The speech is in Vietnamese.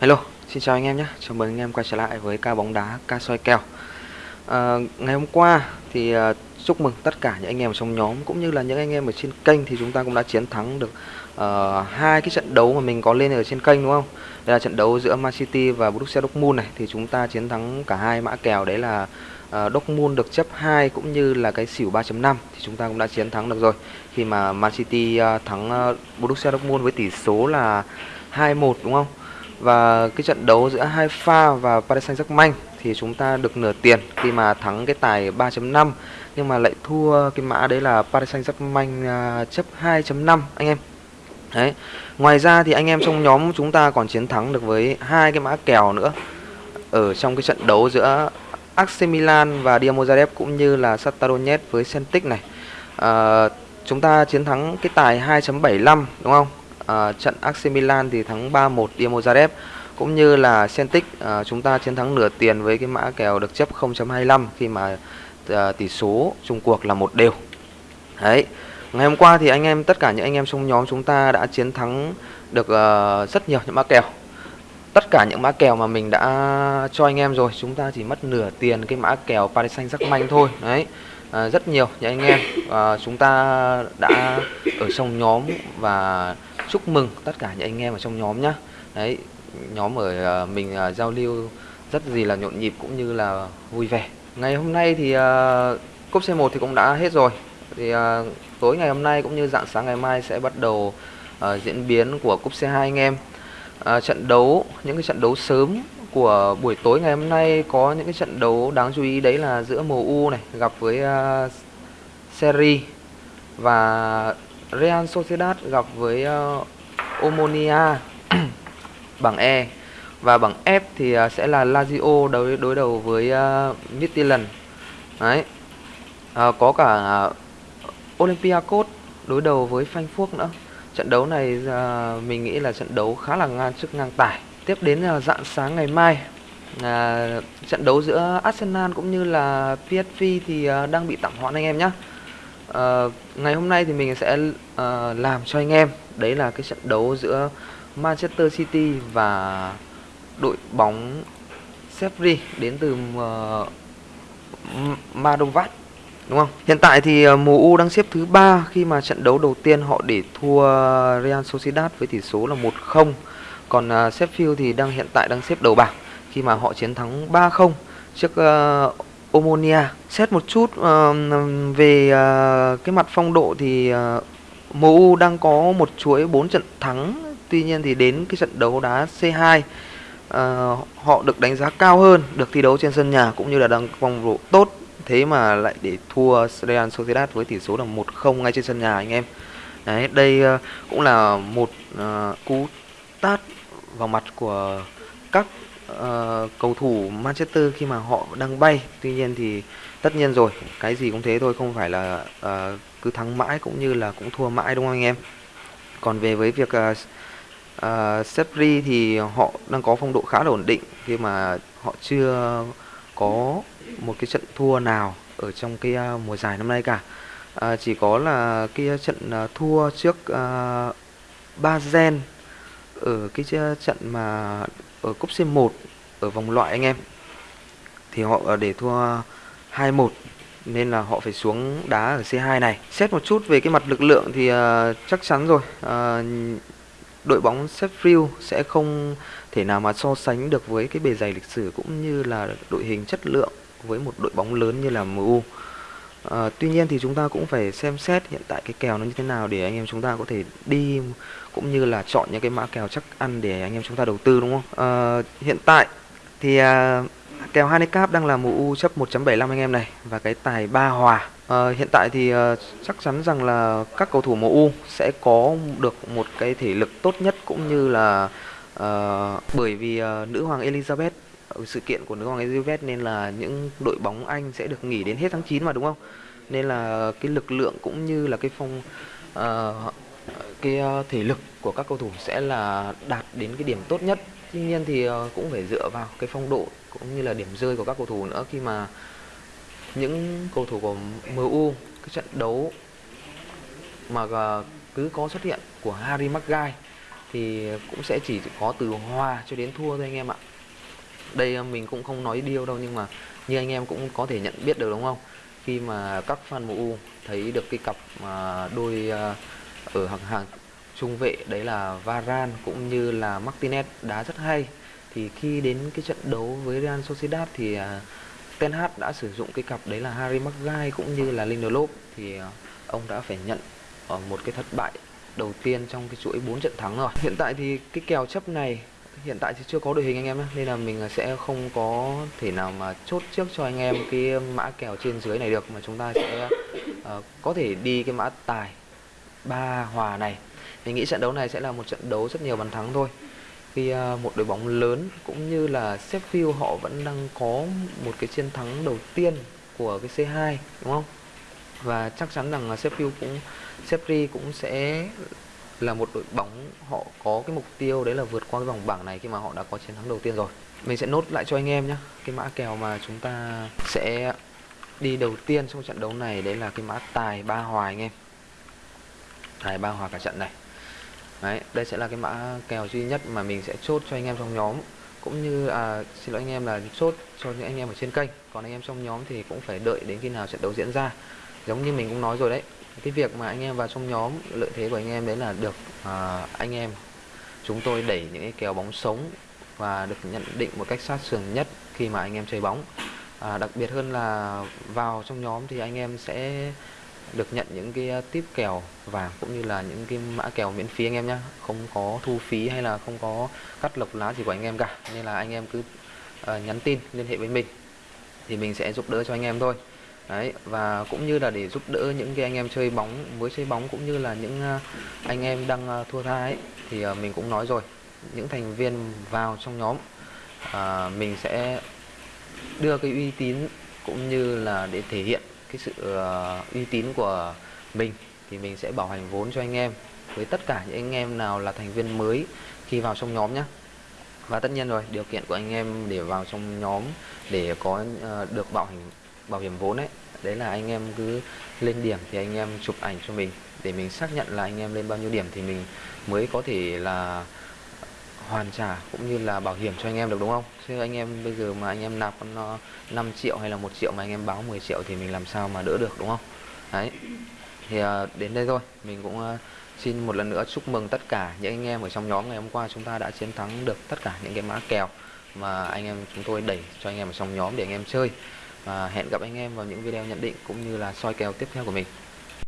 Hello, xin chào anh em nhé. Chào mừng anh em quay trở lại với ca bóng đá ca soi kèo. À, ngày hôm qua thì à, chúc mừng tất cả những anh em ở trong nhóm cũng như là những anh em ở trên kênh thì chúng ta cũng đã chiến thắng được uh, hai cái trận đấu mà mình có lên ở trên kênh đúng không? Đây là trận đấu giữa Man City và Borussia Dortmund này thì chúng ta chiến thắng cả hai mã kèo đấy là uh, Dortmund được chấp 2 cũng như là cái xỉu 3.5 thì chúng ta cũng đã chiến thắng được rồi. Khi mà Man City uh, thắng uh, Borussia Dortmund với tỷ số là 2-1 đúng không? Và cái trận đấu giữa hai pha và Paris Saint-Germain thì chúng ta được nửa tiền khi mà thắng cái tài 3.5 nhưng mà lại thua cái mã đấy là Paris Saint-Germain à, chấp 2.5 anh em. Đấy. Ngoài ra thì anh em trong nhóm chúng ta còn chiến thắng được với hai cái mã kèo nữa ở trong cái trận đấu giữa AC Milan và Dinamo Zagreb cũng như là Shakhtar Donetsk với Celtic này. À, chúng ta chiến thắng cái tài 2.75 đúng không? Uh, trận AC Milan thì thắng 3-1 Dinamo Zagreb cũng như là Celtic uh, chúng ta chiến thắng nửa tiền với cái mã kèo được chấp 0.25 khi mà uh, tỷ số chung cuộc là một đều. Đấy. Ngày hôm qua thì anh em tất cả những anh em trong nhóm chúng ta đã chiến thắng được uh, rất nhiều những mã kèo. Tất cả những mã kèo mà mình đã cho anh em rồi, chúng ta chỉ mất nửa tiền cái mã kèo Paris Saint-Germain thôi. Đấy à, rất nhiều những anh em à, chúng ta đã ở trong nhóm và chúc mừng tất cả những anh em ở trong nhóm nhá. Đấy nhóm ở uh, mình uh, giao lưu rất gì là nhộn nhịp cũng như là vui vẻ. Ngày hôm nay thì uh, cúp C1 thì cũng đã hết rồi. Thì uh, tối ngày hôm nay cũng như dạng sáng ngày mai sẽ bắt đầu uh, diễn biến của cúp C2 anh em. Uh, trận đấu những cái trận đấu sớm của buổi tối ngày hôm nay có những cái trận đấu đáng chú ý đấy là giữa MU này gặp với uh, Serie và Real Sociedad gặp với uh, Omonia bảng E và bảng F thì uh, sẽ là Lazio đối đối đầu với uh, Midtjylland. Đấy. Uh, có cả uh, Olympiacos đối đầu với Frankfurt nữa. Trận đấu này uh, mình nghĩ là trận đấu khá là ngang sức ngang tải. Tiếp đến là dạng sáng ngày mai à, trận đấu giữa Arsenal cũng như là PSV thì à, đang bị tạm hoãn anh em nhé Ờ, ngày hôm nay thì mình sẽ uh, làm cho anh em đấy là cái trận đấu giữa Manchester City và đội bóng Sevilla đến từ ờ, uh, Madovat đúng không? Hiện tại thì uh, MU đang xếp thứ ba khi mà trận đấu đầu tiên họ để thua Real Sociedad với tỷ số là 1-0. Còn uh, Sheffield thì đang hiện tại đang xếp đầu bảng khi mà họ chiến thắng 3-0 trước uh, Omonia. Xét một chút uh, về uh, cái mặt phong độ thì ờ, uh, MU đang có một chuỗi 4 trận thắng. Tuy nhiên thì đến cái trận đấu đá C2 uh, ờ, họ được đánh giá cao hơn, được thi đấu trên sân nhà cũng như là đang phong độ tốt. Thế mà lại để thua Real Sociedad với tỷ số là 1-0 ngay trên sân nhà anh em. Đấy, đây uh, cũng là một uh, cú tát vào mặt của các uh, cầu thủ Manchester khi mà họ đang bay. Tuy nhiên thì tất nhiên rồi cái gì cũng thế thôi không phải là uh, cứ thắng mãi cũng như là cũng thua mãi đúng không anh em? Còn về với việc ờ, uh, uh, Sepri thì họ đang có phong độ khá là ổn định khi mà họ chưa có một cái trận thua nào ở trong cái uh, mùa giải năm nay cả. Uh, chỉ có là cái trận uh, thua trước uh, Bazen ở cái trận mà ở cúp C1 ở vòng loại anh em thì họ ờ, để thua 2-1 nên là họ phải xuống đá ở C2 này. Xét một chút về cái mặt lực lượng thì uh, chắc chắn rồi. Uh, đội bóng Sheffield sẽ không thể nào mà so sánh được với cái bề dày lịch sử cũng như là đội hình chất lượng với một đội bóng lớn như là MU. À, tuy nhiên thì chúng ta cũng phải xem xét hiện tại cái kèo nó như thế nào để anh em chúng ta có thể đi cũng như là chọn những cái mã kèo chắc ăn để anh em chúng ta đầu tư đúng không? À, hiện tại thì à, kèo handicap đang là MU chấp 1.75 anh em này và cái tài ba hòa. À, hiện tại thì à, chắc chắn rằng là các cầu thủ MU sẽ có được một cái thể lực tốt nhất cũng như là à, bởi vì à, nữ hoàng Elizabeth Ờ, sự kiện của nữ hoàng Elizabeth nên là những đội bóng Anh sẽ được nghỉ đến hết tháng 9 mà đúng không? Nên là cái lực lượng cũng như là cái phong uh, cái uh, thể lực của các cầu thủ sẽ là đạt đến cái điểm tốt nhất. Tuy nhiên thì uh, cũng phải dựa vào cái phong độ cũng như là điểm rơi của các cầu thủ nữa khi mà những cầu thủ của MU cái trận đấu mà uh, cứ có xuất hiện của Harry Maguire thì cũng sẽ chỉ có từ hòa cho đến thua thôi anh em ạ đây à, mình cũng không nói điêu đâu, nhưng mà như anh em cũng có thể nhận biết được, đúng không khi mà các fan MU thấy được cái cặp mà đôi à, ở hàng hàng trung vệ, đấy là Varane cũng như là Martinez đá rất hay, thì khi đến cái trận đấu với Real Sociedad thì à, Ten Hag đã sử dụng cái cặp đấy là Harry Maguire cũng như là Lindelof thì ông đã phải nhận ở một cái thất bại đầu tiên trong cái chuỗi 4 trận thắng rồi. Hiện tại thì cái kèo chấp này hiện tại thì chưa có đội hình anh em nhé nên là mình sẽ không có thể nào mà chốt trước cho anh em cái mã kèo trên dưới này được mà chúng ta sẽ uh, có thể đi cái mã tài ba hòa này. Mình nghĩ trận đấu này sẽ là một trận đấu rất nhiều bàn thắng thôi. Khi uh, một đội bóng lớn cũng như là Sheffield họ vẫn đang có một cái chiến thắng đầu tiên của cái C2 đúng không? Và chắc chắn rằng là Sheffield cũng Sheffield cũng sẽ là một đội bóng họ có cái mục tiêu đấy là vượt qua cái vòng bảng này khi mà họ đã có chiến thắng đầu tiên rồi. Mình sẽ nốt lại cho anh em nhé cái mã kèo mà chúng ta sẽ đi đầu tiên trong trận đấu này đấy là cái mã tài ba hòa anh em. Tài ba hòa cả trận này. Đấy đây sẽ là cái mã kèo duy nhất mà mình sẽ chốt cho anh em trong nhóm. Cũng như à, xin lỗi anh em là chốt cho những anh em ở trên kênh. Còn anh em trong nhóm thì cũng phải đợi đến khi nào trận đấu diễn ra. Giống như mình cũng nói rồi đấy cái việc mà anh em vào trong nhóm lợi thế của anh em đấy là được à, anh em chúng tôi đẩy những cái kèo bóng sống và được nhận định một cách sát sườn nhất khi mà anh em chơi bóng. À, đặc biệt hơn là vào trong nhóm thì anh em sẽ được nhận những cái tiếp kèo vàng cũng như là những cái mã kèo miễn phí anh em nhé không có thu phí hay là không có cắt lộc lá gì của anh em cả. Nên là anh em cứ uh, nhắn tin liên hệ với mình thì mình sẽ giúp đỡ cho anh em thôi đấy và cũng như là để giúp đỡ những cái anh em chơi bóng mới chơi bóng cũng như là những à, anh em đang à, thua tha ấy thì à, mình cũng nói rồi những thành viên vào trong nhóm à, mình sẽ đưa cái uy tín cũng như là để thể hiện cái sự uh, uy tín của mình thì mình sẽ bảo hành vốn cho anh em với tất cả những anh em nào là thành viên mới khi vào trong nhóm nhé và tất nhiên rồi điều kiện của anh em để vào trong nhóm để có uh, được bảo hành bảo hiểm vốn ấy đấy là anh em cứ lên điểm thì anh em chụp ảnh cho mình để mình xác nhận là anh em lên bao nhiêu điểm thì mình mới có thể là hoàn trả cũng như là bảo hiểm cho anh em được đúng không chứ anh em bây giờ mà anh em nạp con 5 triệu hay là một triệu mà anh em báo 10 triệu thì mình làm sao mà đỡ được đúng không đấy thì đến đây thôi mình cũng xin một lần nữa chúc mừng tất cả những anh em ở trong nhóm ngày hôm qua chúng ta đã chiến thắng được tất cả những cái mã kèo mà anh em chúng tôi đẩy cho anh em ở trong nhóm để anh em chơi và hẹn gặp anh em vào những video nhận định cũng như là soi kèo tiếp theo của mình.